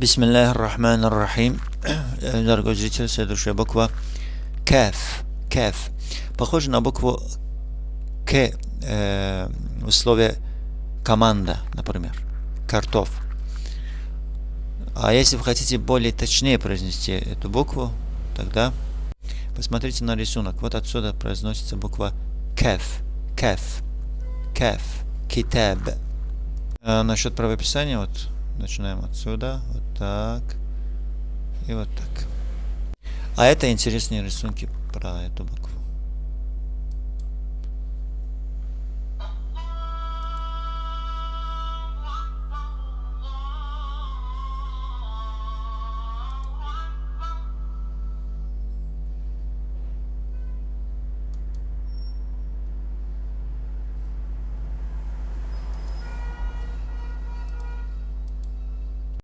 Бисмиллахир Рахманир Рахим. Дорогой зритель, следующая буква Кеф. Кеф. Похоже на букву К э, в слове команда, например. Картоф. А если вы хотите более точнее произнести эту букву, тогда посмотрите на рисунок. Вот отсюда произносится буква Кеф. Кеф. Кеф. Китаб. А насчет правописания, вот начинаем отсюда, вот так и вот так. А это интересные рисунки про эту букву.